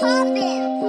poppin'.